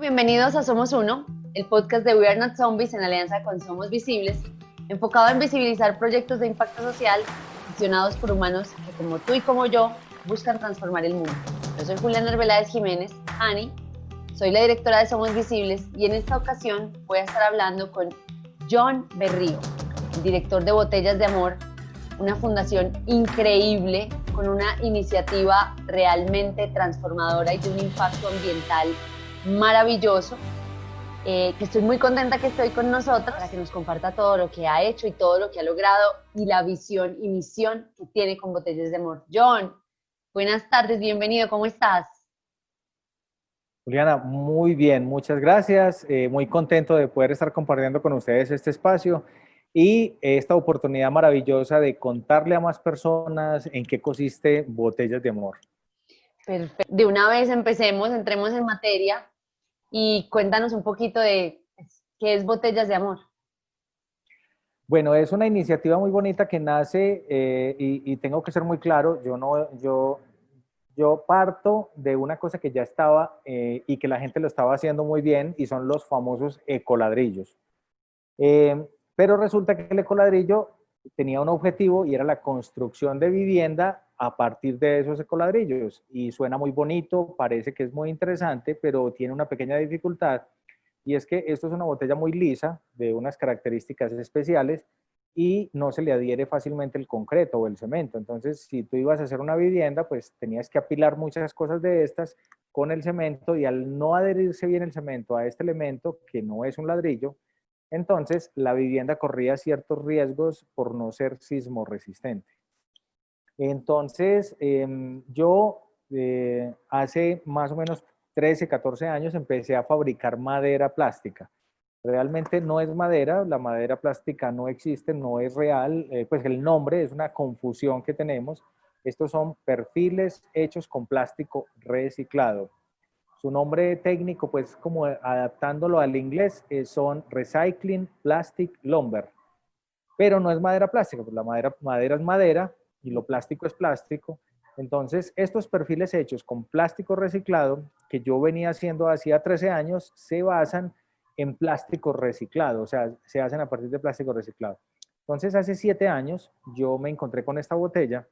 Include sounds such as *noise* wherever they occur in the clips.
Bienvenidos a Somos Uno, el podcast de We Are Not Zombies en alianza con Somos Visibles, enfocado en visibilizar proyectos de impacto social gestionados por humanos que como tú y como yo buscan transformar el mundo. Yo soy Juliana Arbeláez Jiménez, Ani, soy la directora de Somos Visibles y en esta ocasión voy a estar hablando con John Berrío, el director de Botellas de Amor, una fundación increíble con una iniciativa realmente transformadora y de un impacto ambiental maravilloso, eh, que estoy muy contenta que estoy con nosotros para que nos comparta todo lo que ha hecho y todo lo que ha logrado y la visión y misión que tiene con Botellas de Amor. John, buenas tardes, bienvenido, ¿cómo estás? Juliana, muy bien, muchas gracias. Eh, muy contento de poder estar compartiendo con ustedes este espacio y esta oportunidad maravillosa de contarle a más personas en qué consiste Botellas de Amor. Perfecto. De una vez empecemos, entremos en materia y cuéntanos un poquito de qué es Botellas de Amor. Bueno, es una iniciativa muy bonita que nace eh, y, tengo que ser muy claro, yo, no, yo, yo parto de una cosa que ya estaba eh, y que la gente lo estaba haciendo muy bien y son los famosos ecoladrillos. Eh, pero resulta que el ecoladrillo tenía un objetivo y era la construcción de vivienda a partir de esos ecoladrillos. Y suena muy bonito, parece que es muy interesante, pero tiene una pequeña dificultad. Y es que esto es una botella muy lisa, de unas características especiales, y no se le adhiere fácilmente el concreto o el cemento. Entonces, si tú ibas a hacer una vivienda, pues tenías que apilar muchas cosas de estas con el cemento y al no adherirse bien el cemento a este elemento, que no es un ladrillo, entonces, la vivienda corría ciertos riesgos por no ser sismo resistente. Entonces, em, yo eh, hace más o menos 13, 14 años empecé a fabricar madera plástica. Realmente no es madera, la madera plástica no existe, no es real, eh, pues el nombre es una confusión que tenemos. Estos son perfiles hechos con plástico reciclado. Su nombre técnico, pues como adaptándolo al inglés, eh, son Recycling Plastic Lumber. Pero no es madera plástica, pues la madera, madera es madera y lo plástico es plástico. Entonces, estos perfiles hechos con plástico reciclado, que yo venía haciendo hacía 13 años, se basan en plástico reciclado, o sea, se hacen a partir de plástico reciclado. Entonces, hace 7 años yo me encontré con esta botella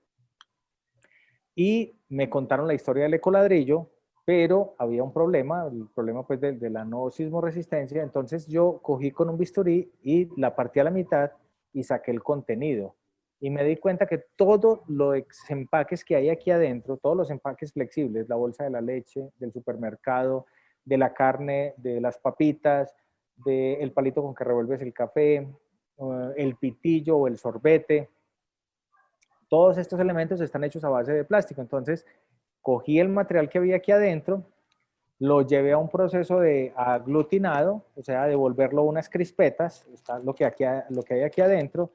y me contaron la historia del ecoladrillo, pero había un problema, el problema pues de, la no sismo resistencia, entonces yo cogí con un bisturí y la partí a la mitad y saqué el contenido. Y me di cuenta que todos los empaques que hay aquí adentro, todos los empaques flexibles, la bolsa de la leche, del supermercado, de la carne, de las papitas, del palito con que revuelves el café, eh, el pitillo o el sorbete, todos estos elementos están hechos a base de plástico. Entonces, cogí el material que había aquí adentro, lo llevé a un proceso de aglutinado, o sea, de volverlo unas crispetas, está lo que, aquí, lo que hay aquí adentro,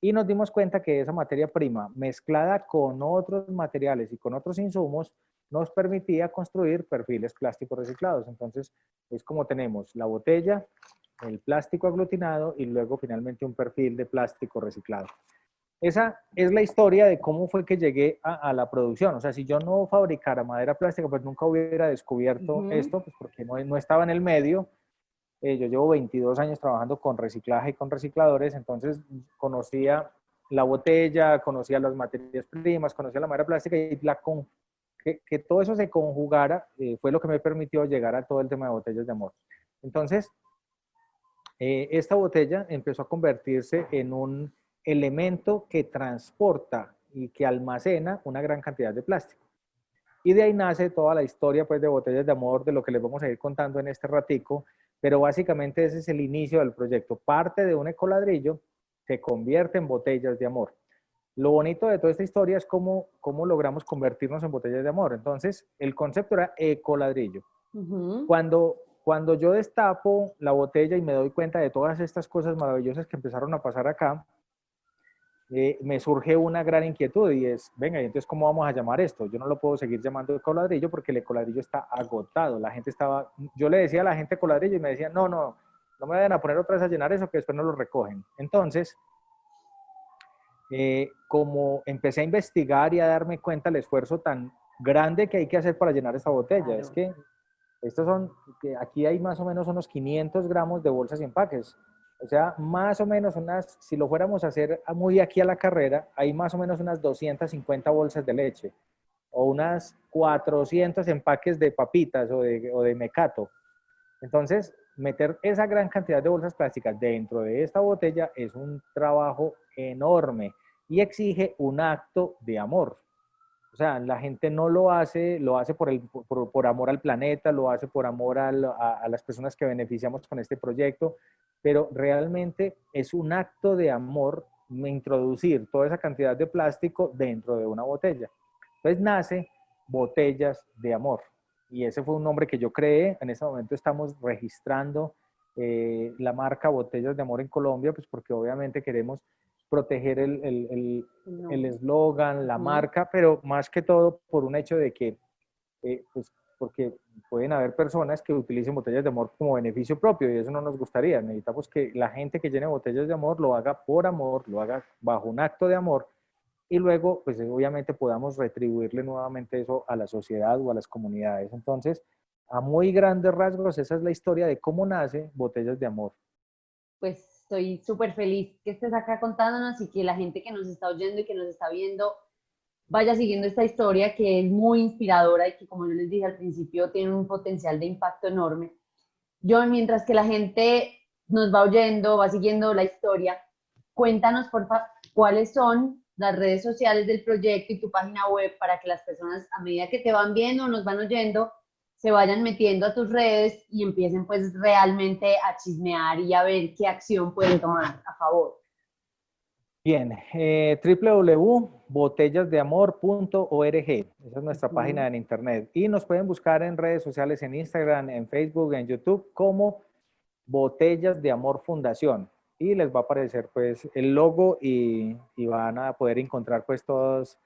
y nos dimos cuenta que esa materia prima mezclada con otros materiales y con otros insumos nos permitía construir perfiles plásticos reciclados. Entonces, es como tenemos la botella, el plástico aglutinado y luego finalmente un perfil de plástico reciclado. Esa es la historia de cómo fue que llegué a, la producción. O sea, si yo no fabricara madera plástica, pues nunca hubiera descubierto esto, pues porque no, no, estaba en el medio. Eh, yo llevo 22 años trabajando con reciclaje y con recicladores, entonces conocía la botella, conocía las materias primas, conocía la madera plástica y la que, que, todo eso se conjugara eh, fue lo que me permitió llegar a todo el tema de botellas de amor. Entonces, eh, esta botella empezó a convertirse en un elemento que transporta y que almacena una gran cantidad de plástico. Y de ahí nace toda la historia pues, de botellas de amor, de lo que les vamos a ir contando en este ratico, pero básicamente ese es el inicio del proyecto. Parte de un ecoladrillo se convierte en botellas de amor. Lo bonito de toda esta historia es cómo, cómo logramos convertirnos en botellas de amor. Entonces, el concepto era ecoladrillo. cuando, cuando yo destapo la botella y me doy cuenta de todas estas cosas maravillosas que empezaron a pasar acá, eh, me surge una gran inquietud y es, venga, ¿y entonces cómo vamos a llamar esto? Yo no lo puedo seguir llamando ecoladrillo porque el ecoladrillo está agotado. La gente estaba, yo le decía a la gente ecoladrillo y me decían, no, no, no me vayan a poner otra vez a llenar eso que después no lo recogen. Entonces, eh, como empecé a investigar y a darme cuenta el esfuerzo tan grande que hay que hacer para llenar esta botella, es que Estos son, aquí hay más o menos unos 500 gramos de bolsas y empaques. O sea, más o menos unas, si lo fuéramos a hacer muy aquí a la carrera, hay más o menos unas 250 bolsas de leche o unas 400 empaques de papitas o de, o de mecato. Entonces, meter esa gran cantidad de bolsas plásticas dentro de esta botella es un trabajo enorme y exige un acto de amor. O sea, la gente no lo hace, lo hace por, por, amor al planeta, lo hace por amor a, a, las personas que beneficiamos con este proyecto, pero realmente es un acto de amor introducir toda esa cantidad de plástico dentro de una botella. Entonces nace Botellas de Amor. Y ese fue un nombre que yo creé. En este momento estamos registrando eh, la marca Botellas de Amor en Colombia, pues porque obviamente queremos proteger el eslogan, la marca, pero más que todo por un hecho de que, eh, pues porque pueden haber personas que utilicen botellas de amor como beneficio propio y eso no nos gustaría. Necesitamos que la gente que llene botellas de amor lo haga por amor, lo haga bajo un acto de amor y luego, pues obviamente podamos retribuirle nuevamente eso a la sociedad o a las comunidades. Entonces, a muy grandes rasgos, esa es la historia de cómo nace Botellas de Amor. Pues estoy súper feliz que estés acá contándonos y que la gente que nos está oyendo y que nos está viendo vaya siguiendo esta historia que es muy inspiradora y que, como yo les dije al principio, tiene un potencial de impacto enorme. Yo, mientras que la gente nos va oyendo, va siguiendo la historia, cuéntanos, por favor, cuáles son las redes sociales del proyecto y tu página web para que las personas a medida que te van viendo nos van oyendo se vayan metiendo a tus redes y empiecen pues realmente a chismear y a ver qué acción pueden tomar a favor. Bien, eh, www.botellasdeamor.org, esa es nuestra página en internet. Y nos pueden buscar en redes sociales, en Instagram, en Facebook, en YouTube, como Botellas de Amor Fundación y les va a aparecer pues el logo y, van a poder encontrar pues todos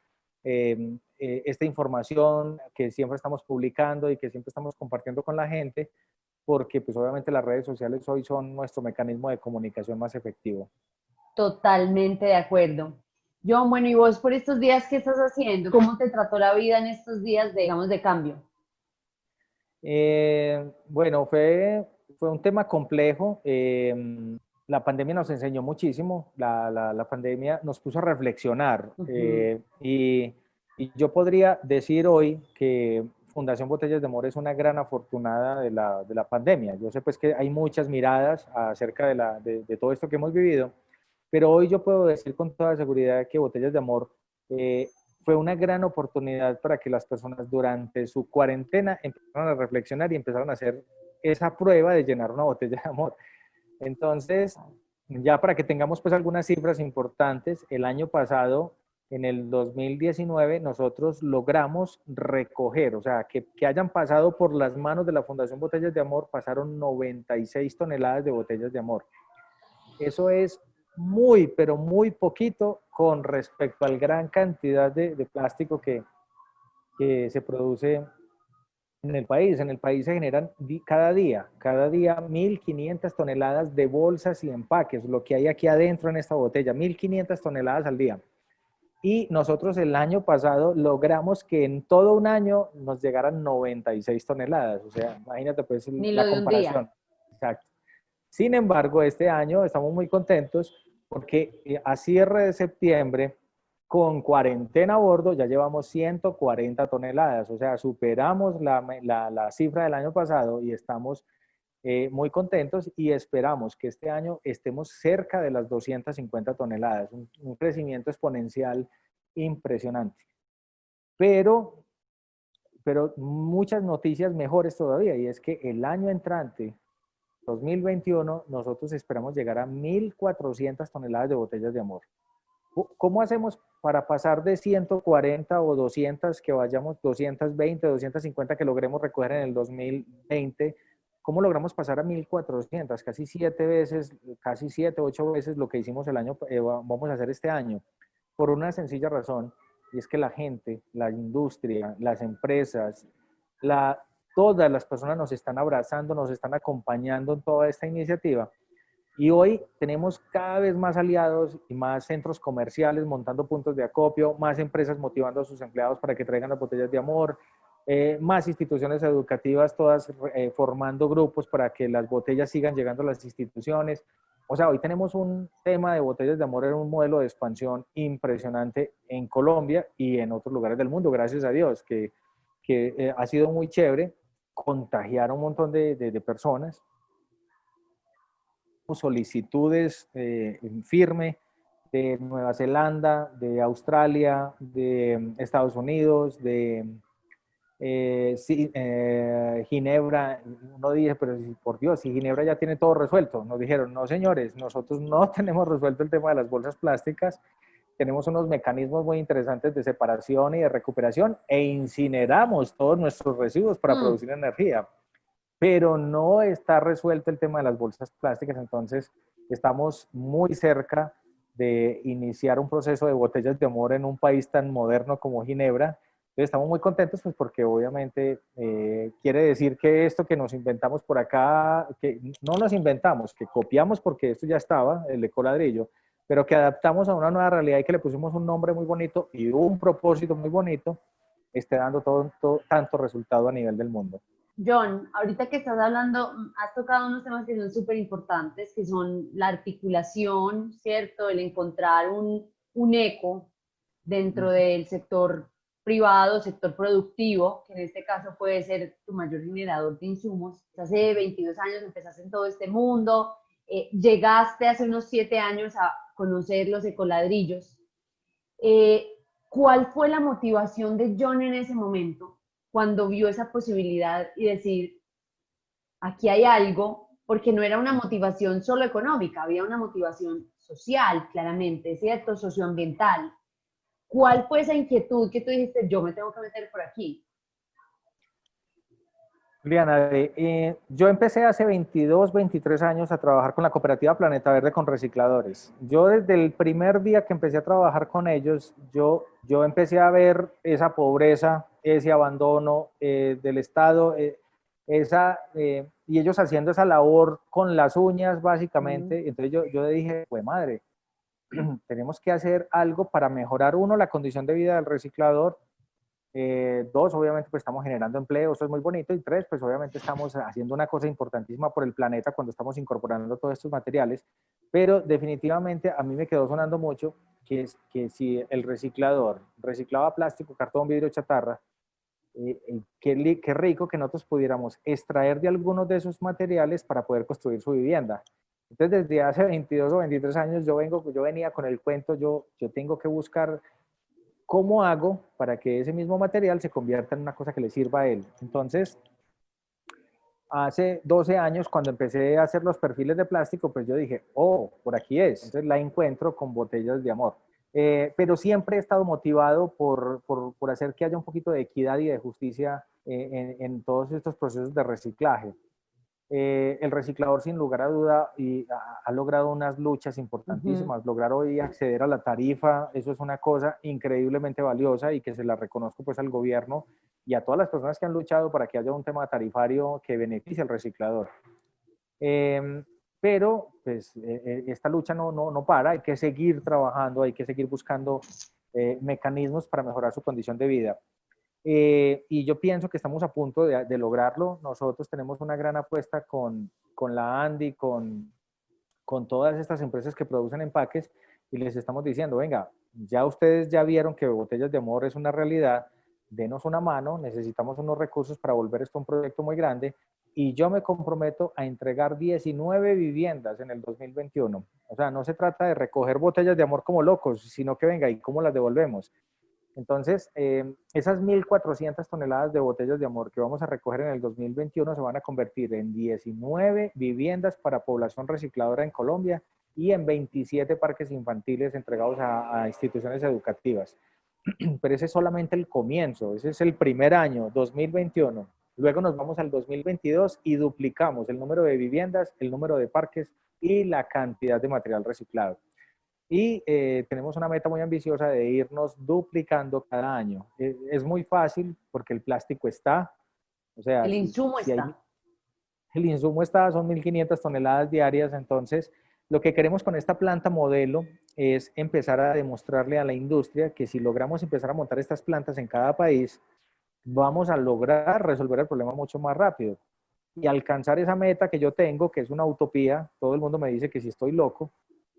em, eh, esta información que siempre estamos publicando y que siempre estamos compartiendo con la gente porque pues obviamente las redes sociales hoy son nuestro mecanismo de comunicación más efectivo. Totalmente de acuerdo. John, bueno, ¿y vos por estos días qué estás haciendo? ¿Cómo te trató la vida en estos días, de, digamos, de cambio? Eh, bueno, fue, fue un tema complejo. Eh, la pandemia nos enseñó muchísimo, la, la, pandemia nos puso a reflexionar eh, y, y, yo podría decir hoy que Fundación Botellas de Amor es una gran afortunada de la, de la pandemia. Yo sé pues que hay muchas miradas acerca de, la, de, todo esto que hemos vivido, pero hoy yo puedo decir con toda seguridad que Botellas de Amor eh, fue una gran oportunidad para que las personas durante su cuarentena empezaran a reflexionar y empezaron a hacer esa prueba de llenar una botella de amor. Entonces, ya para que tengamos pues algunas cifras importantes, el año pasado, en el 2019, nosotros logramos recoger, o sea, que, que hayan pasado por las manos de la Fundación Botellas de Amor, pasaron 96 toneladas de botellas de amor. Eso es muy, pero muy poquito con respecto al gran cantidad de, de plástico que, que se produce en el país. En el país se generan cada día, cada día 1.500 toneladas de bolsas y empaques, lo que hay aquí adentro en esta botella, 1.500 toneladas al día. Y nosotros el año pasado logramos que en todo un año nos llegaran 96 toneladas. O sea, imagínate pues la comparación. Exacto. Sin embargo, este año estamos muy contentos porque eh, a cierre de septiembre con cuarentena a bordo ya llevamos 140 toneladas, o sea, superamos la, la, cifra del año pasado y estamos eh, muy contentos y esperamos que este año estemos cerca de las 250 toneladas, un, un crecimiento exponencial impresionante. Pero, pero muchas noticias mejores todavía y es que el año entrante, 2021, nosotros esperamos llegar a 1.400 toneladas de botellas de amor. ¿Cómo hacemos para pasar de 140 o 200 que vayamos, 220, 250 que logremos recoger en el 2020? ¿Cómo logramos pasar a 1400? Casi siete veces, casi siete, ocho veces lo que hicimos el año, eh, vamos a hacer este año. Por una sencilla razón, y es que la gente, la industria, las empresas, todas las personas nos están abrazando, nos están acompañando en toda esta iniciativa y hoy tenemos cada vez más aliados y más centros comerciales montando puntos de acopio, más empresas motivando a sus empleados para que traigan las botellas de amor, eh, más instituciones educativas, todas eh, formando grupos para que las botellas sigan llegando a las instituciones. O sea, hoy tenemos un tema de botellas de amor en un modelo de expansión impresionante en Colombia y en otros lugares del mundo, gracias a Dios, que, que eh, ha sido muy chévere contagiar a un montón de, de, de personas. Solicitudes en firme de Nueva Zelanda, de Australia, de Estados Unidos, de eh, sí, eh, Ginebra, uno dice, pero por Dios, si Ginebra ya tiene todo resuelto, nos dijeron, no señores, nosotros no *laughs* tenemos resuelto el tema de las bolsas plásticas, tenemos unos mecanismos muy interesantes de separación y de recuperación e incineramos todos nuestros residuos para mm. producir energía, pero no está resuelto el tema de las bolsas plásticas, entonces estamos muy cerca de iniciar un proceso de botellas de amor en un país tan moderno como Ginebra, estamos muy contentos pues porque obviamente eh, quiere decir que esto que nos inventamos por acá, que no nos inventamos, que copiamos porque esto ya estaba, el ecoladrillo, pero que adaptamos a una nueva realidad y que le pusimos un nombre muy bonito y un propósito muy bonito, esté dando todo, tanto resultado a nivel del mundo. John, ahorita que estás hablando, has tocado unos temas que son súper importantes, que son la articulación, ¿cierto? El encontrar un, un eco dentro del sector privado, sector productivo, que en este caso puede ser tu mayor generador de insumos. Hace 22 años empezaste en todo este mundo, eh, llegaste hace unos 7 años a conocer los ecoladrillos. Eh, ¿Cuál fue la motivación de John en ese momento cuando vio esa posibilidad y decir, aquí hay algo, porque no era una motivación solo económica, había una motivación social, claramente, ¿cierto? Socioambiental. ¿Cuál fue esa inquietud que tú dijiste, yo me tengo que meter por aquí? Juliana, eh, yo empecé hace 22, 23 años a trabajar con la cooperativa Planeta Verde con recicladores. Yo desde el primer día que empecé a trabajar con ellos, yo, yo empecé a ver esa pobreza, ese abandono eh, del Estado, eh, esa, y ellos haciendo esa labor con las uñas básicamente. Entonces yo, yo dije, pues madre, *clears throat* tenemos que hacer algo para mejorar, uno, la condición de vida del reciclador, eh, dos, obviamente, pues estamos generando empleo, eso es muy bonito, y tres, pues obviamente estamos haciendo una cosa importantísima por el planeta cuando estamos incorporando todos estos materiales, pero definitivamente a mí me quedó sonando mucho que, es, que si el reciclador reciclaba plástico, cartón, vidrio, chatarra, eh, eh, qué, qué rico que nosotros pudiéramos extraer de algunos de esos materiales para poder construir su vivienda. Entonces, desde hace 22 o 23 años yo, vengo, yo venía con el cuento, yo, yo tengo que buscar cómo hago para que ese mismo material se convierta en una cosa que le sirva a él. Entonces, hace 12 años, cuando empecé a hacer los perfiles de plástico, pues yo dije, oh, por aquí es. Entonces la encuentro con botellas de amor. Eh, pero siempre he estado motivado por, por, por, hacer que haya un poquito de equidad y de justicia eh, en, en todos estos procesos de reciclaje. Eh, el reciclador sin lugar a duda y ha, logrado unas luchas importantísimas. Lograr hoy acceder a la tarifa, eso es una cosa increíblemente valiosa y que se la reconozco pues al gobierno y a todas las personas que han luchado para que haya un tema tarifario que beneficie al reciclador. Em, pero pues eh, eh, esta lucha no, no, no, para, hay que seguir trabajando, hay que seguir buscando mecanismos para mejorar su condición de vida. Eh, y yo pienso que estamos a punto de, lograrlo. Nosotros tenemos una gran apuesta con, con la Andy, con, con todas estas empresas que producen empaques y les estamos diciendo, venga, ya ustedes ya vieron que Botellas de Amor es una realidad, denos una mano, necesitamos unos recursos para volver esto un proyecto muy grande y yo me comprometo a entregar 19 viviendas en el 2021. O sea, no se trata de recoger botellas de amor como locos, sino que venga, ¿y cómo las devolvemos? Entonces, eh, esas 1.400 toneladas de botellas de amor que vamos a recoger en el 2021 se van a convertir en 19 viviendas para población recicladora en Colombia y en 27 parques infantiles entregados a, instituciones educativas. *clears throat* Pero ese es solamente el comienzo, ese es el primer año, 2021. Luego nos vamos al 2022 y duplicamos el número de viviendas, el número de parques y la cantidad de material reciclado. Y eh, tenemos una meta muy ambiciosa de irnos duplicando cada año. E, es, muy fácil porque el plástico está. O sea, el insumo está. el insumo está, son 1.500 toneladas diarias. Entonces, lo que queremos con esta planta modelo es empezar a demostrarle a la industria que si logramos empezar a montar estas plantas en cada país, vamos a lograr resolver el problema mucho más rápido y alcanzar esa meta que yo tengo, que es una utopía, todo el mundo me dice que si estoy loco,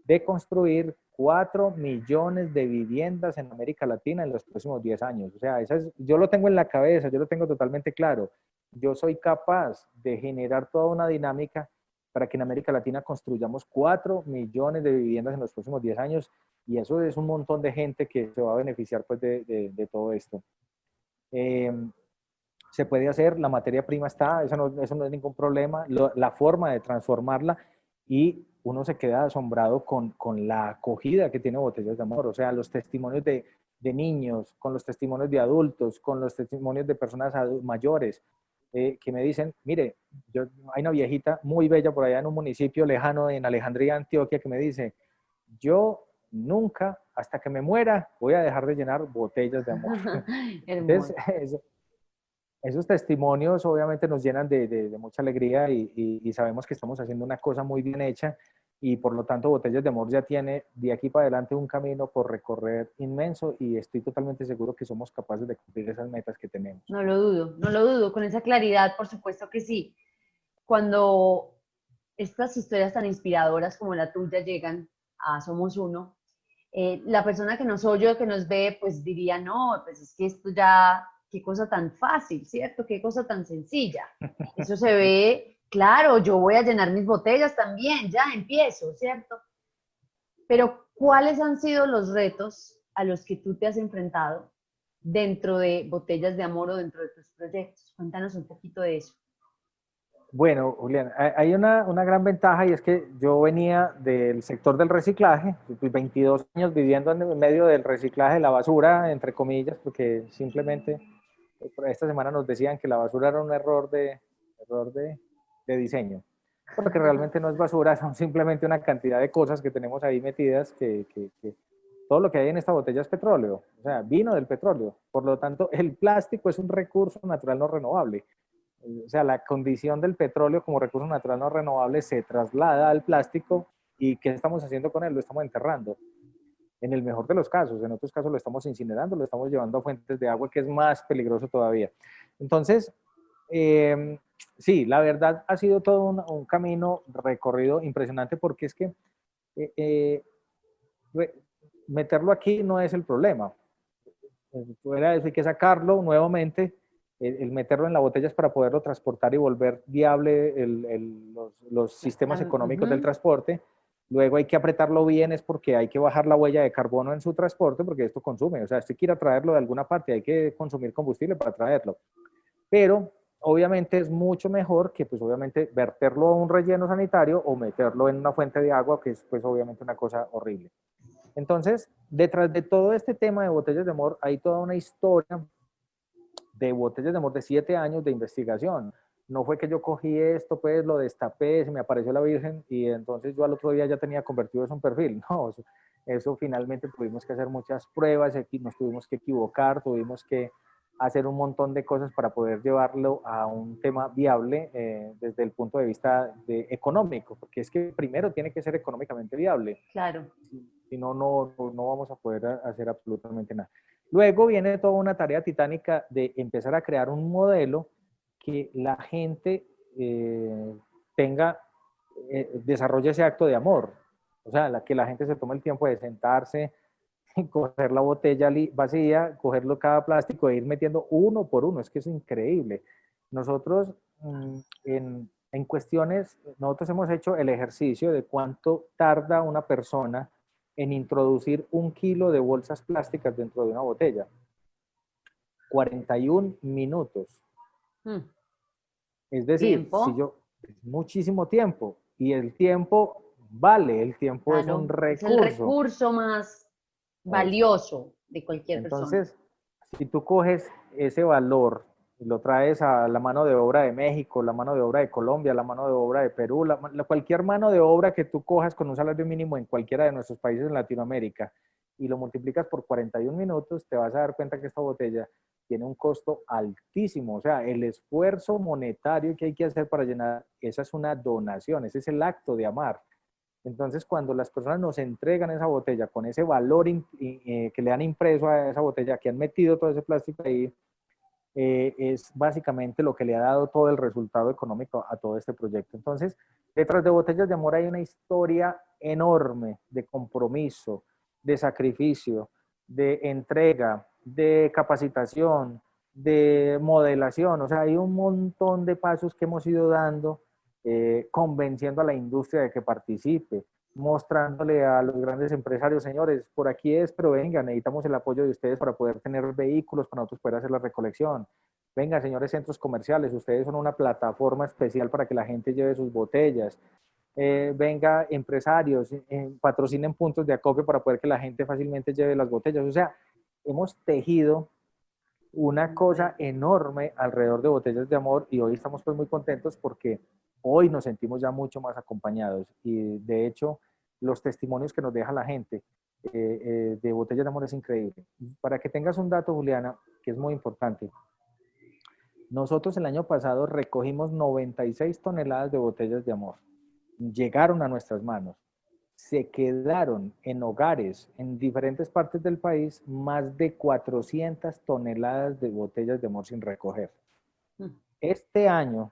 de construir 4 millones de viviendas en América Latina en los próximos 10 años. O sea, esa yo lo tengo en la cabeza, yo lo tengo totalmente claro. Yo soy capaz de generar toda una dinámica para que en América Latina construyamos 4 millones de viviendas en los próximos 10 años y eso es un montón de gente que se va a beneficiar pues, de, de, todo esto. Em, se puede hacer, la materia prima está, eso no, eso no es ningún problema, la forma de transformarla y uno se queda asombrado con, con, la acogida que tiene Botellas de Amor, o sea, los testimonios de, de niños, con los testimonios de adultos, con los testimonios de personas mayores, eh, que me dicen, mire, yo, hay una viejita muy bella por allá en un municipio lejano en Alejandría, Antioquia, que me dice, yo nunca, hasta que me muera, voy a dejar de llenar botellas de amor. *laughs* Entonces, *laughs* esos testimonios obviamente nos llenan de, mucha alegría y, sabemos que estamos haciendo una cosa muy bien hecha y por lo tanto Botellas de Amor ya tiene de aquí para adelante un camino por recorrer inmenso y estoy totalmente seguro que somos capaces de cumplir esas metas que tenemos. No lo dudo, no lo dudo, con esa claridad por supuesto que sí. Cuando estas historias tan inspiradoras como la tuya llegan a Somos Uno, eh, la persona que nos oye, que nos ve, pues diría, no, pues es que esto ya qué cosa tan fácil, ¿cierto? Qué cosa tan sencilla. Eso se ve, claro, yo voy a llenar mis botellas también, ya empiezo, ¿cierto? Pero ¿cuáles han sido los retos a los que tú te has enfrentado dentro de Botellas de Amor o dentro de tus proyectos? Cuéntanos un poquito de eso. Bueno, Julián, hay una, una, gran ventaja y es que yo venía del sector del reciclaje, 22 años viviendo en medio del reciclaje de la basura, entre comillas, porque simplemente esta semana nos decían que la basura era un error de, error de, de diseño. Porque realmente no es basura, *laughs* son simplemente una cantidad de cosas que tenemos ahí metidas que, que, que todo lo que hay en esta botella es petróleo, o sea, vino del petróleo. Por lo tanto, el plástico es un recurso natural no renovable. O sea, la condición del petróleo como recurso natural no renovable se traslada al plástico y ¿qué estamos haciendo con él? Lo estamos enterrando en el mejor de los casos. En otros casos lo estamos incinerando, lo estamos llevando a fuentes de agua, que es más peligroso todavía. Entonces, em, sí, la verdad ha sido todo un, camino recorrido impresionante porque es que eh, eh, meterlo aquí no es el problema. Fuera de eso hay que sacarlo nuevamente, el, meterlo en la botella es para poderlo transportar y volver viable los, sistemas económicos del transporte Luego hay que apretarlo bien, es porque hay que bajar la huella de carbono en su transporte, porque esto consume. O sea, si quiere traerlo de alguna parte, hay que consumir combustible para traerlo. Pero obviamente es mucho mejor que, pues obviamente, verterlo a un relleno sanitario o meterlo en una fuente de agua, que es, pues obviamente una cosa horrible. Entonces, detrás de todo este tema de botellas de amor, hay toda una historia de botellas de amor de siete años de investigación no fue que yo cogí esto, pues lo destapé, se me apareció la Virgen y entonces yo al otro día ya tenía convertido eso en perfil. *laughs* No, eso, finalmente tuvimos que hacer muchas pruebas, nos tuvimos que equivocar, tuvimos que hacer un montón de cosas para poder llevarlo a un tema viable eh, desde el punto de vista de económico, porque es que primero tiene que ser económicamente viable. Claro. Si, no, no, no vamos a poder hacer absolutamente nada. Luego viene toda una tarea titánica de empezar a crear un modelo que la gente eh, tenga, eh, desarrolle ese acto de amor. O sea, que la gente se tome el tiempo de sentarse, *laughs* coger la botella vacía, cogerlo cada plástico e ir metiendo uno por uno. Es que es increíble. Nosotros mm, en, en cuestiones, nosotros hemos hecho el ejercicio de cuánto tarda una persona en introducir un kilo de bolsas plásticas dentro de una botella. 41 minutos. Mm. Es decir, si yo, muchísimo tiempo y el tiempo vale, el tiempo es un recurso. Es el recurso más valioso de cualquier persona. Entonces, si tú coges ese valor y lo traes a la mano de obra de México, la mano de obra de Colombia, la mano de obra de Perú, la, cualquier mano de obra que tú cojas con un salario mínimo en cualquiera de nuestros países en Latinoamérica y lo multiplicas por 41 minutos, te vas a dar cuenta que esta botella tiene un costo altísimo. O sea, el esfuerzo monetario que hay que hacer para llenar, esa es una donación, ese es el acto de amar. Entonces, cuando las personas nos entregan esa botella con ese valor eh, que le han impreso a esa botella, que han metido todo ese plástico ahí, eh, es básicamente lo que le ha dado todo el resultado económico a todo este proyecto. Entonces, detrás de Botellas de Amor hay una historia enorme de compromiso, de sacrificio, de entrega, de capacitación, de modelación. O sea, hay un montón de pasos que hemos ido dando, eh, convenciendo a la industria de que participe, mostrándole a los grandes empresarios, señores, por aquí es, pero venga, necesitamos el apoyo de ustedes para poder tener vehículos para nosotros poder hacer la recolección. Venga, señores centros comerciales, ustedes son una plataforma especial para que la gente lleve sus botellas. Eh, venga, empresarios, eh, patrocinen puntos de acopio para poder que la gente fácilmente lleve las botellas. O sea, hemos tejido una cosa enorme alrededor de botellas de amor y hoy estamos pues muy contentos porque hoy nos sentimos ya mucho más acompañados y de hecho los testimonios que nos deja la gente eh, eh, de Botellas de Amor es increíble. Para que tengas un dato, Juliana, que es muy importante. Nosotros el año pasado recogimos 96 toneladas de botellas de amor. Llegaron a nuestras manos. Se quedaron en hogares en diferentes partes del país más de 400 toneladas de botellas de amor sin recoger. Mm. Este año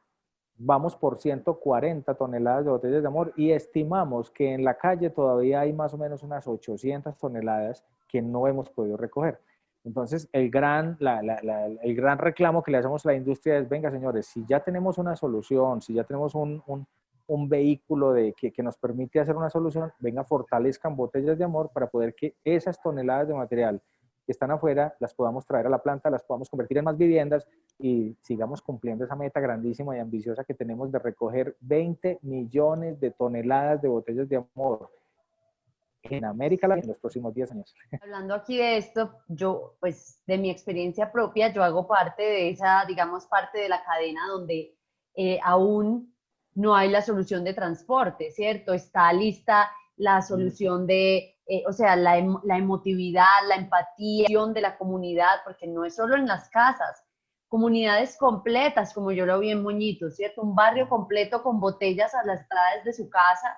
vamos por 140 toneladas de botellas de amor y estimamos que en la calle todavía hay más o menos unas 800 toneladas que no hemos podido recoger. Entonces, el gran, el gran reclamo que le hacemos a la industria es, venga señores, si ya tenemos una solución, si ya tenemos un, un, un vehículo de, que, que, nos permite hacer una solución, venga, fortalezcan botellas de amor para poder que esas toneladas de material que están afuera las podamos traer a la planta, las podamos convertir en más viviendas y sigamos cumpliendo esa meta grandísima y ambiciosa que tenemos de recoger 20 millones de toneladas de botellas de amor en América Latina en los próximos 10 años. *laughs* Hablando aquí de esto, yo, pues, de mi experiencia propia, yo hago parte de esa, digamos, parte de la cadena donde eh, aún no hay la solución de transporte, ¿cierto? Está lista la solución de, eh, o sea, la, la emotividad, la empatía de la comunidad, porque no es solo en las casas, comunidades completas, como yo lo vi en Moñito, ¿cierto? Un barrio completo con botellas a las entradas de su casa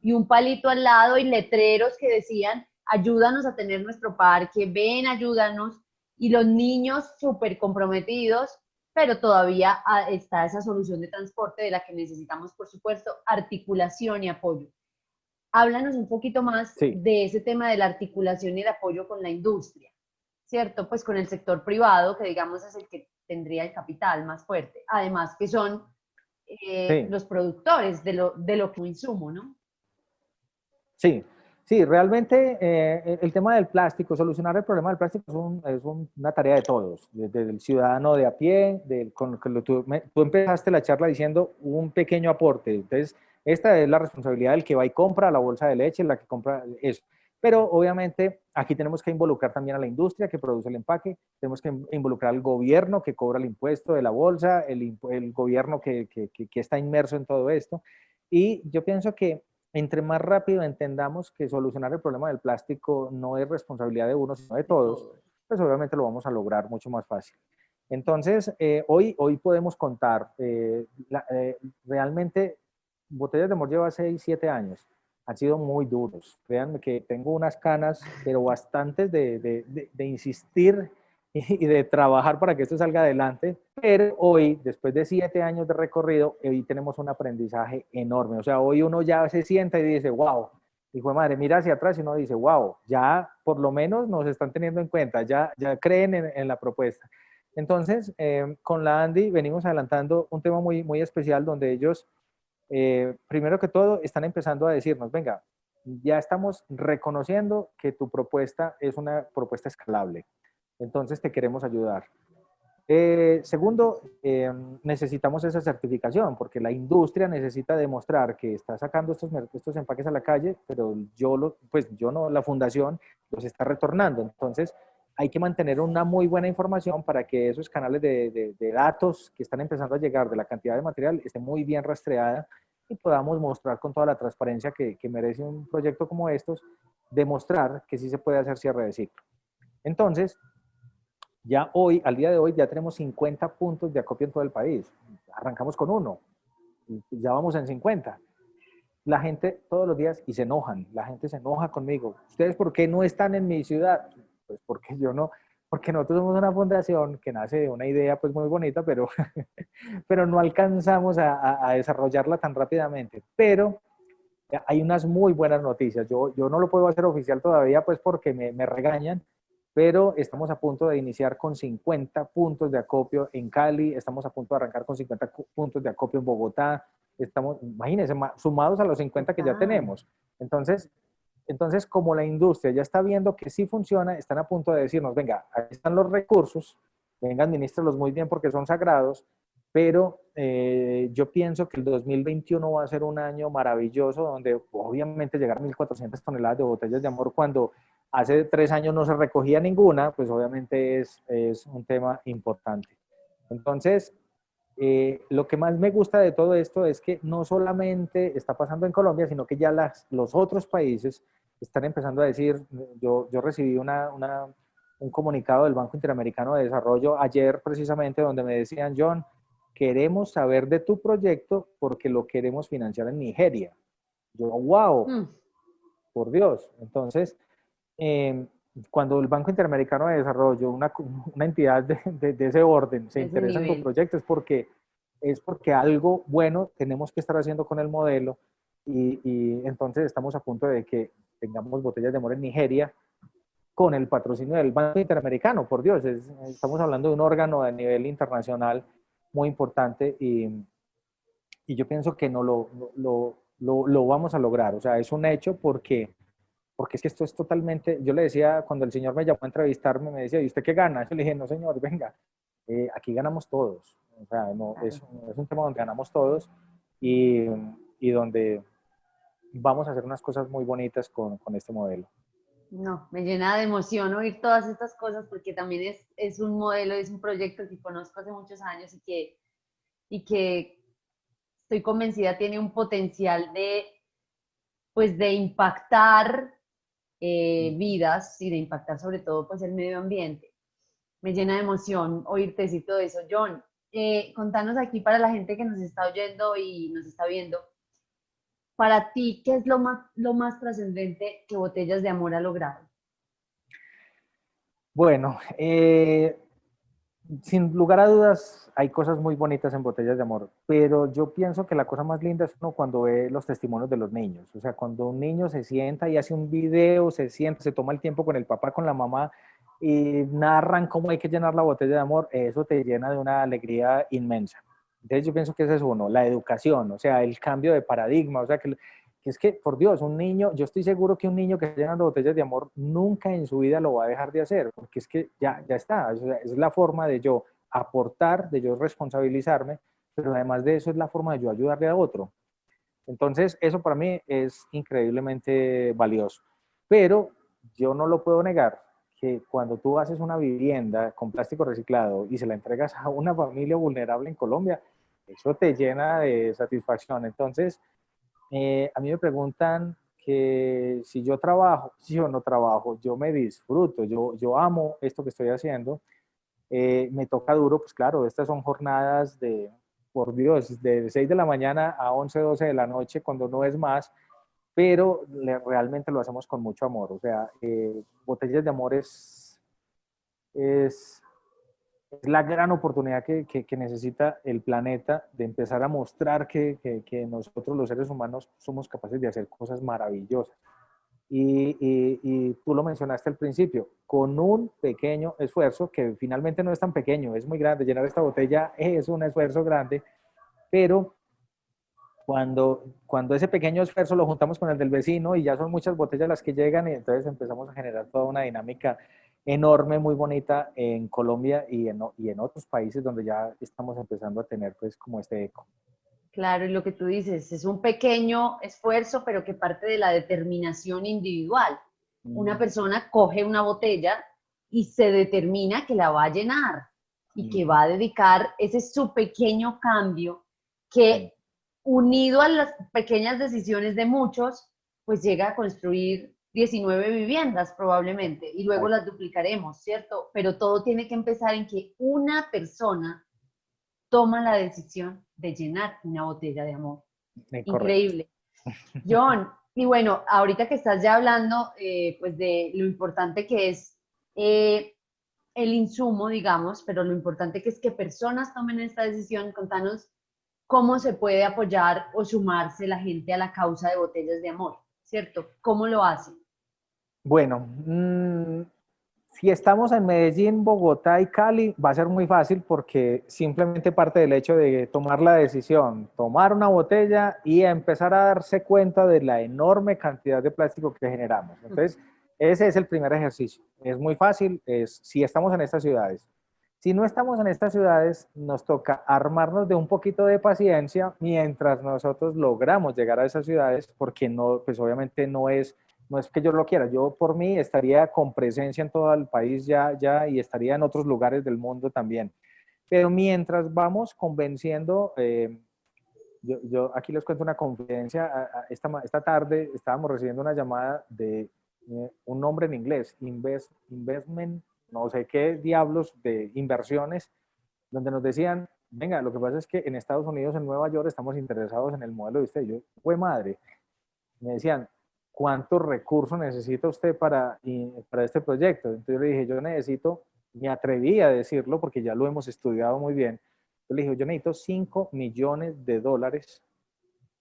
y un palito al lado y letreros que decían, ayúdanos a tener nuestro parque, ven, ayúdanos. Y los niños súper comprometidos, pero todavía ah, está esa solución de transporte de la que necesitamos, por supuesto, articulación y apoyo. Háblanos un poquito más de ese tema de la articulación y el apoyo con la industria, ¿cierto? Pues con el sector privado, que digamos es el que tendría el capital más fuerte. Además que son eh, los productores de lo, de lo que insumo, ¿no? Sí, sí, realmente eh, el tema del plástico, solucionar el problema del plástico es, una tarea de todos, desde el ciudadano de a pie, del, con, tú, tú empezaste la charla diciendo un pequeño aporte, entonces esta es la responsabilidad del que va y compra la bolsa de leche, la que compra eso. Pero obviamente aquí tenemos que involucrar también a la industria que produce el empaque, tenemos que involucrar al gobierno que cobra el impuesto de la bolsa, el, gobierno que, que, que, está inmerso en todo esto. Y yo pienso que entre más rápido entendamos que solucionar el problema del plástico no es responsabilidad de uno, sino de todos, pues obviamente lo vamos a lograr mucho más fácil. Entonces, eh, hoy, hoy podemos contar, eh, eh, realmente Botellas de Amor lleva 6, 7 años han sido muy duros. Créanme que tengo unas canas, pero bastantes de, de, de, insistir *laughs* y de trabajar para que esto salga adelante. Pero hoy, después de siete años de recorrido, hoy tenemos un aprendizaje enorme. O sea, hoy uno ya se sienta y dice, wow, hijo de madre, mira hacia atrás y uno dice, wow, ya por lo menos nos están teniendo en cuenta, ya, ya creen en, la propuesta. Entonces, eh, con la Andy venimos adelantando un tema muy, muy especial donde ellos eh, primero que todo, están empezando a decirnos, venga, ya estamos reconociendo que tu propuesta es una propuesta escalable, entonces te queremos ayudar. Eh, segundo, em, necesitamos esa certificación porque la industria necesita demostrar que está sacando estos, estos empaques a la calle, pero yo, lo, pues yo no, la fundación los está retornando. Entonces, hay que mantener una muy buena información para que esos canales de, de, datos que están empezando a llegar de la cantidad de material esté muy bien rastreada y podamos mostrar con toda la transparencia que, que, merece un proyecto como estos, demostrar que sí se puede hacer cierre de ciclo. Entonces, ya hoy, al día de hoy, ya tenemos 50 puntos de acopio en todo el país. Arrancamos con uno, ya vamos en 50. La gente todos los días, y se enojan, la gente se enoja conmigo. ¿Ustedes por qué no están en mi ciudad? Pues porque yo no, porque nosotros somos una fundación que nace de una idea pues muy bonita, pero, *laughs* pero no alcanzamos a, desarrollarla tan rápidamente. Pero hay unas muy buenas noticias. Yo, yo no lo puedo hacer oficial todavía pues porque me regañan, pero estamos a punto de iniciar con 50 puntos de acopio en Cali, estamos a punto de arrancar con 50 puntos de acopio en Bogotá, estamos, imagínense, sumados a los 50 que ya tenemos. Entonces, entonces, como la industria ya está viendo que sí funciona, están a punto de decirnos, venga, ahí están los recursos, venga, administralos muy bien porque son sagrados, pero eh, yo pienso que el 2021 va a ser un año maravilloso donde obviamente llegar a 1.400 toneladas de botellas de amor cuando hace tres años no se recogía ninguna, pues obviamente es, es un tema importante. Entonces, eh, lo que más me gusta de todo esto es que no solamente está pasando en Colombia, sino que ya las, los otros países están empezando a decir, yo, yo recibí una, una, un comunicado del Banco Interamericano de Desarrollo ayer precisamente donde me decían, John, queremos saber de tu proyecto porque lo queremos financiar en Nigeria. Yo, wow, mm. por Dios. Entonces, Em, cuando el Banco Interamericano de Desarrollo, una, una entidad de, de, ese orden, se interesa en tu proyecto, es porque, es porque algo bueno tenemos que estar haciendo con el modelo y, y, entonces estamos a punto de que tengamos botellas de amor en Nigeria con el patrocinio del Banco Interamericano, por Dios, estamos hablando de un órgano a nivel internacional muy importante y, y yo pienso que no lo, lo, lo, lo, vamos a lograr, o sea, es un hecho porque porque es que esto es totalmente, yo le decía, cuando el señor me llamó a entrevistarme, me decía, ¿y usted qué gana? Yo le dije, no señor, venga, eh, aquí ganamos todos, o sea, no, es, es, un tema donde ganamos todos y, y, donde vamos a hacer unas cosas muy bonitas con, con, este modelo. No, me llena de emoción oír todas estas cosas porque también es, es un modelo, es un proyecto que conozco hace muchos años y que, y que estoy convencida tiene un potencial de, pues, de impactar eh, vidas y de impactar sobre todo pues el medio ambiente. Me llena de emoción oírte decir todo eso. John, eh, contanos aquí para la gente que nos está oyendo y nos está viendo, para ti, ¿qué es lo más, lo más trascendente que Botellas de Amor ha logrado? Bueno, eh, sin lugar a dudas, hay cosas muy bonitas en botellas de amor, pero yo pienso que la cosa más linda es uno cuando ve los testimonios de los niños. O sea, cuando un niño se sienta y hace un video, se sienta, se toma el tiempo con el papá, con la mamá y narran cómo hay que llenar la botella de amor, eso te llena de una alegría inmensa. Entonces yo pienso que ese es uno, la educación, o sea, el cambio de paradigma, o sea, que que es que, por Dios, un niño, yo estoy seguro que un niño que llena botellas de amor nunca en su vida lo va a dejar de hacer, porque es que ya, ya está, es la forma de yo aportar, de yo responsabilizarme, pero además de eso es la forma de yo ayudarle a otro. Entonces, eso para mí es increíblemente valioso. Pero yo no lo puedo negar que cuando tú haces una vivienda con plástico reciclado y se la entregas a una familia vulnerable en Colombia, eso te llena de satisfacción. Entonces, eh, a mí me preguntan que si yo trabajo, si yo no trabajo, yo me disfruto, yo, yo amo esto que estoy haciendo. Eh, me toca duro, pues claro, estas son jornadas de, por Dios, de 6 de la mañana a 11, 12 de la noche, cuando no es más, pero realmente lo hacemos con mucho amor. O sea, eh, Botellas de Amor es, es es la gran oportunidad que, que, necesita el planeta de empezar a mostrar que, que, nosotros los seres humanos somos capaces de hacer cosas maravillosas. Y, y, y, tú lo mencionaste al principio, con un pequeño esfuerzo, que finalmente no es tan pequeño, es muy grande, llenar esta botella es un esfuerzo grande, pero cuando, cuando ese pequeño esfuerzo lo juntamos con el del vecino y ya son muchas botellas las que llegan y entonces empezamos a generar toda una dinámica enorme, muy bonita en Colombia y en, y en otros países donde ya estamos empezando a tener pues como este eco. Claro, y lo que tú dices, es un pequeño esfuerzo, pero que parte de la determinación individual. Una persona coge una botella y se determina que la va a llenar y que va a dedicar ese su pequeño cambio que unido a las pequeñas decisiones de muchos, pues llega a construir 19 viviendas probablemente y luego las duplicaremos, ¿cierto? Pero todo tiene que empezar en que una persona toma la decisión de llenar una botella de amor. Increíble. *laughs* John, y bueno, ahorita que estás ya hablando eh, pues de lo importante que es eh, el insumo, digamos, pero lo importante que es que personas tomen esta decisión. Contanos cómo se puede apoyar o sumarse la gente a la causa de botellas de amor, ¿cierto? ¿Cómo lo hacen? Bueno, mm, si estamos en Medellín, Bogotá y Cali, va a ser muy fácil porque simplemente parte del hecho de tomar la decisión, tomar una botella y empezar a darse cuenta de la enorme cantidad de plástico que generamos. Entonces, ese es el primer ejercicio. Es muy fácil, si estamos en estas ciudades. Si no estamos en estas ciudades, nos toca armarnos de un poquito de paciencia mientras nosotros logramos llegar a esas ciudades, porque no, pues obviamente no es, no es que yo lo quiera. Yo por mí estaría con presencia en todo el país ya, ya y estaría en otros lugares del mundo también. Pero mientras vamos convenciendo, eh, yo, yo, aquí les cuento una confidencia. Esta, esta tarde estábamos recibiendo una llamada de eh, un nombre en inglés, invest, Investment, no sé qué diablos de inversiones, donde nos decían, venga, lo que pasa es que en Estados Unidos, en Nueva York, estamos interesados en el modelo de usted. Yo, fue madre. Me decían, ¿cuántos recursos necesita usted para, para este proyecto? Entonces yo le dije, yo necesito, me atreví a decirlo porque ya lo hemos estudiado muy bien. Yo le dije, yo necesito 5 millones de dólares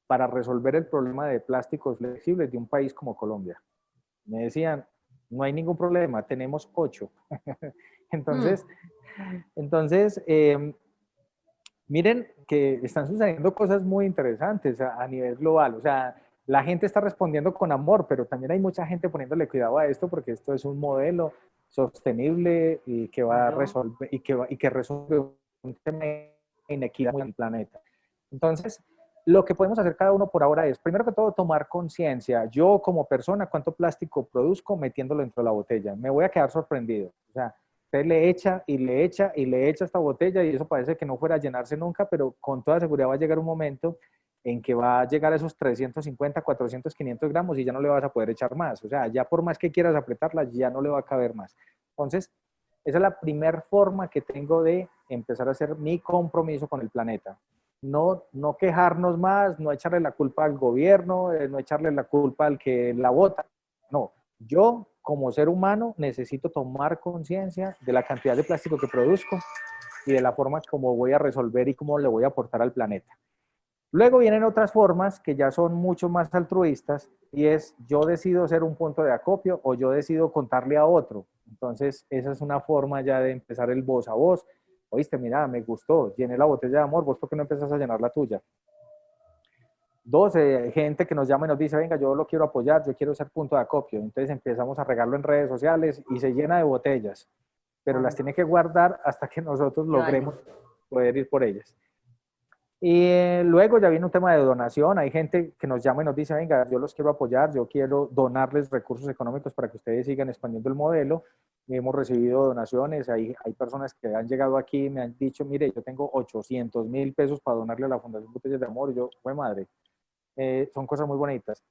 para resolver el problema de plásticos flexibles de un país como Colombia me decían, no hay ningún problema, tenemos ocho. *laughs* entonces, entonces em, miren que están sucediendo cosas muy interesantes a, nivel global. O sea, la gente está respondiendo con amor, pero también hay mucha gente poniéndole cuidado a esto porque esto es un modelo sostenible y que va a resolver y que, y que resuelve un tema de inequidad en el planeta. Entonces, lo que podemos hacer cada uno por ahora es, primero que todo, tomar conciencia. Yo como persona, ¿cuánto plástico produzco metiéndolo dentro de la botella? Me voy a quedar sorprendido. O sea, usted le echa y le echa y le echa esta botella y eso parece que no fuera a llenarse nunca, pero con toda seguridad va a llegar un momento en que va a llegar a esos 350, 400, 500 gramos y ya no le vas a poder echar más. O sea, ya por más que quieras apretarla, ya no le va a caber más. Entonces, esa es la primera forma que tengo de empezar a hacer mi compromiso con el planeta no, no quejarnos más, no echarle la culpa al gobierno, eh, no echarle la culpa al que la vota. No, yo como ser humano necesito tomar conciencia de la cantidad de plástico que produzco y de la forma como voy a resolver y cómo le voy a aportar al planeta. Luego vienen otras formas que ya son mucho más altruistas y es yo decido ser un punto de acopio o yo decido contarle a otro. Entonces esa es una forma ya de empezar el voz a voz oíste, mira, me gustó, llené la botella de amor, vos por qué no empezás a llenar la tuya. Dos, gente que nos llama y nos dice, venga, yo lo quiero apoyar, yo quiero ser punto de acopio. Entonces empezamos a regarlo en redes sociales y se llena de botellas, pero las tiene que guardar hasta que nosotros logremos poder ir por ellas. Y eh, luego ya viene un tema de donación. Hay gente que nos llama y nos dice, venga, yo los quiero apoyar, yo quiero donarles recursos económicos para que ustedes sigan expandiendo el modelo. hemos recibido donaciones, hay, hay personas que han llegado aquí y me han dicho, mire, yo tengo 800 mil pesos para donarle a la Fundación Botellas de Amor. Y yo, fue madre. Eh, son cosas muy bonitas.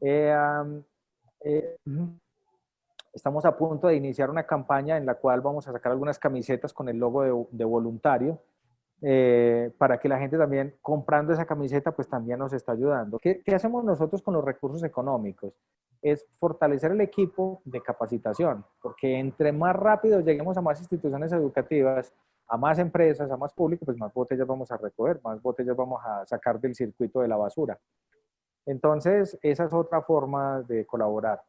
Eh, estamos a punto de iniciar una campaña en la cual vamos a sacar algunas camisetas con el logo de, de voluntario eh, para que la gente también comprando esa camiseta pues también nos está ayudando. ¿Qué, ¿Qué, hacemos nosotros con los recursos económicos? Es fortalecer el equipo de capacitación, porque entre más rápido lleguemos a más instituciones educativas, a más empresas, a más público, pues más botellas vamos a recoger, más botellas vamos a sacar del circuito de la basura. Entonces, esa es otra forma de colaborar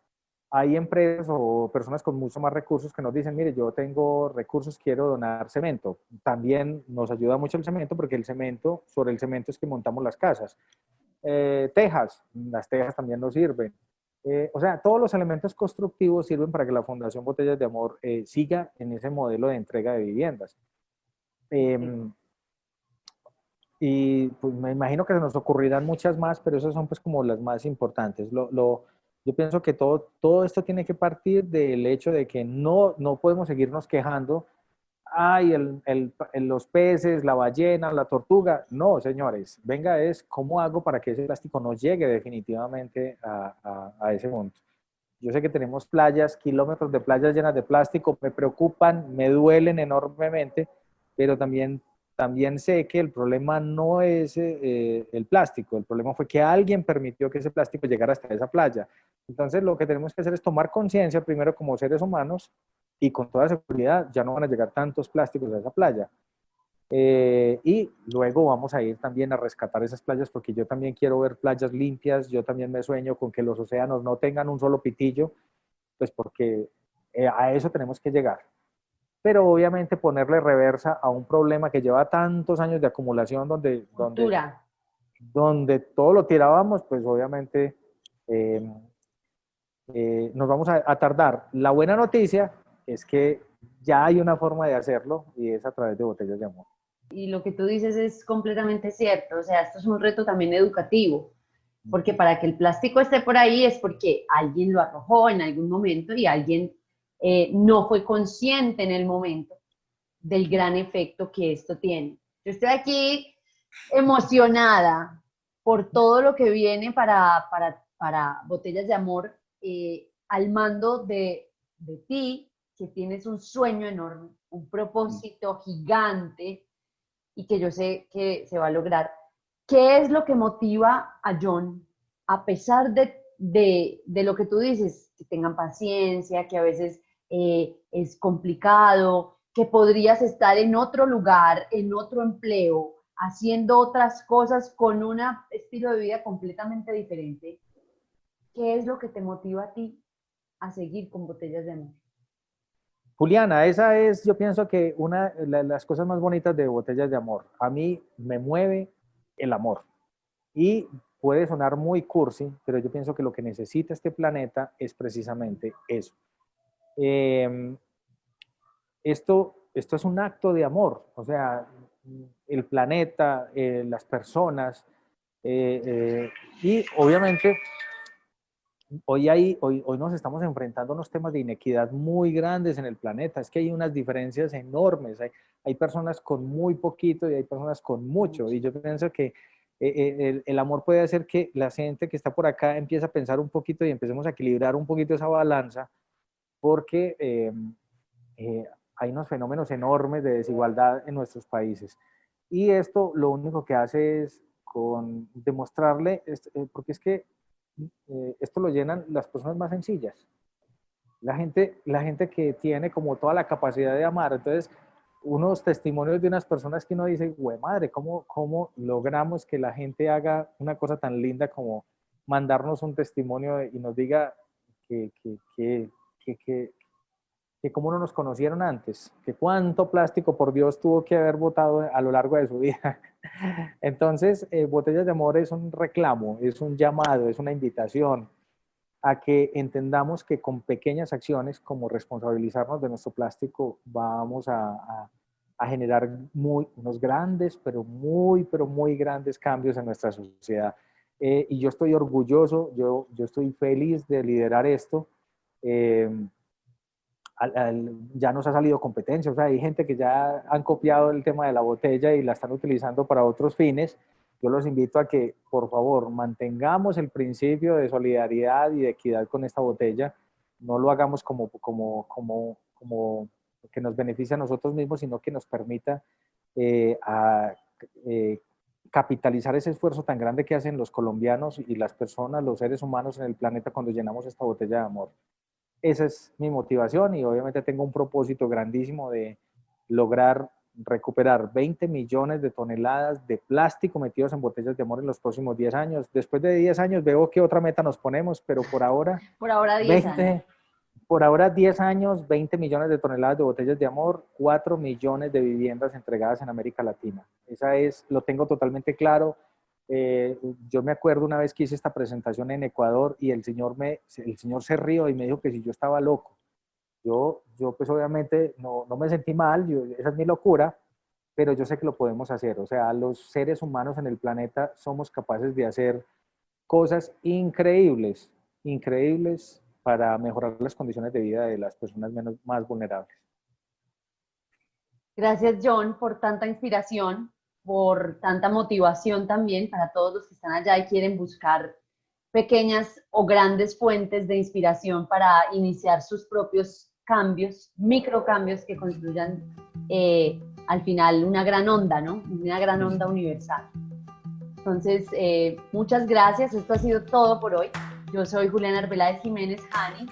hay empresas o personas con mucho más recursos que nos dicen, mire, yo tengo recursos, quiero donar cemento. También nos ayuda mucho el cemento porque el cemento, sobre el cemento es que montamos las casas. Eh, tejas, las tejas también nos sirven. Eh, o sea, todos los elementos constructivos sirven para que la Fundación Botellas de Amor eh, siga en ese modelo de entrega de viviendas. Em, y pues me imagino que se nos ocurrirán muchas más, pero esas son pues como las más importantes. lo, yo pienso que todo, todo esto tiene que partir del hecho de que no, no podemos seguirnos quejando, ay, el, el, los peces, la ballena, la tortuga. No, señores, venga, es cómo hago para que ese plástico no llegue definitivamente a, a, ese mundo. Yo sé que tenemos playas, kilómetros de playas llenas de plástico, me preocupan, me duelen enormemente, pero también también sé que el problema no es eh, el plástico, el problema fue que alguien permitió que ese plástico llegara hasta esa playa. Entonces lo que tenemos que hacer es tomar conciencia primero como seres humanos y con toda seguridad ya no van a llegar tantos plásticos a esa playa. Eh, y luego vamos a ir también a rescatar esas playas porque yo también quiero ver playas limpias, yo también me sueño con que los océanos no tengan un solo pitillo, pues porque eh, a eso tenemos que llegar. Pero obviamente ponerle reversa a un problema que lleva tantos años de acumulación donde, donde, donde todo lo tirábamos, pues obviamente em, eh, nos vamos a, tardar. La buena noticia es que ya hay una forma de hacerlo y es a través de botellas de amor. Y lo que tú dices es completamente cierto, o sea, esto es un reto también educativo, porque para que el plástico esté por ahí es porque alguien lo arrojó en algún momento y alguien eh, no fue consciente en el momento del gran efecto que esto tiene. Yo estoy aquí emocionada por todo lo que viene para, para, para Botellas de Amor eh, al mando de, de ti, que tienes un sueño enorme, un propósito gigante y que yo sé que se va a lograr. ¿Qué es lo que motiva a John, a pesar de, de, de lo que tú dices, que tengan paciencia, que a veces eh, es complicado, que podrías estar en otro lugar, en otro empleo, haciendo otras cosas con un estilo de vida completamente diferente? ¿Qué es lo que te motiva a ti a seguir con botellas de amor? Juliana, esa es, yo pienso que una de las cosas más bonitas de Botellas de Amor. A mí me mueve el amor. Y puede sonar muy cursi, pero yo pienso que lo que necesita este planeta es precisamente eso. Em, esto, esto es un acto de amor, o sea, el planeta, eh, las personas, eh, eh, y obviamente hoy, hay, hoy, hoy nos estamos enfrentando a unos temas de inequidad muy grandes en el planeta. Es que hay unas diferencias enormes. Hay, hay personas con muy poquito y hay personas con mucho. Y yo pienso que eh, eh, el, el, amor puede hacer que la gente que está por acá empiece a pensar un poquito y empecemos a equilibrar un poquito esa balanza porque eh, eh, hay unos fenómenos enormes de desigualdad en nuestros países. Y esto lo único que hace es con demostrarle, eh, porque es que eh, esto lo llenan las personas más sencillas. La gente, la gente que tiene como toda la capacidad de amar. Entonces, unos testimonios de unas personas que uno dice, güey, madre, ¿cómo, ¿cómo logramos que la gente haga una cosa tan linda como mandarnos un testimonio y nos diga que, que, que, que, cómo no nos conocieron antes, que cuánto plástico por Dios tuvo que haber votado a lo largo de su *laughs* vida. Entonces, eh, Botellas de Amor es un reclamo, es un llamado, es una invitación a que entendamos que con pequeñas acciones como responsabilizarnos de nuestro plástico vamos a, generar muy, unos grandes, pero muy, pero muy grandes cambios en nuestra sociedad. Eh, y yo estoy orgulloso, yo, yo estoy feliz de liderar esto. Eh, ya nos ha salido competencia, o sea, hay gente que ya han copiado el tema de la botella y la están utilizando para otros fines. Yo los invito a que, por favor, mantengamos el principio de solidaridad y de equidad con esta botella. No lo hagamos como, como, como, como que nos beneficie a nosotros mismos, sino que nos permita eh, eh, capitalizar ese esfuerzo tan grande que hacen los colombianos y las personas, los seres humanos en el planeta cuando llenamos esta botella de amor esa es mi motivación y obviamente tengo un propósito grandísimo de lograr recuperar 20 millones de toneladas de plástico metidos en botellas de amor en los próximos 10 años. Después de 10 años veo qué otra meta nos ponemos, pero por ahora... Por ahora 10 años. Por ahora 10 años, 20 millones de toneladas de botellas de amor, 4 millones de viviendas entregadas en América Latina. Esa es, lo tengo totalmente claro eh, yo me acuerdo una vez que hice esta presentación en Ecuador y el señor, me, el señor se rió y me dijo que si yo estaba loco. Yo, yo pues obviamente no, no me sentí mal, yo, esa es mi locura, pero yo sé que lo podemos hacer. O sea, los seres humanos en el planeta somos capaces de hacer cosas increíbles, increíbles para mejorar las condiciones de vida de las personas menos, más vulnerables. Gracias, John, por tanta inspiración por tanta motivación también para todos los que están allá y quieren buscar pequeñas o grandes fuentes de inspiración para iniciar sus propios cambios, microcambios que construyan eh, al final una gran onda, ¿no? Una gran onda universal. Entonces, eh, muchas gracias. Esto ha sido todo por hoy. Yo soy Juliana Arbeláez Jiménez Hani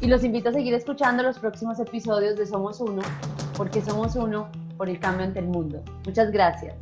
Y los invito a seguir escuchando los próximos episodios de Somos Uno, porque somos uno por el cambio ante el mundo. Muchas gracias.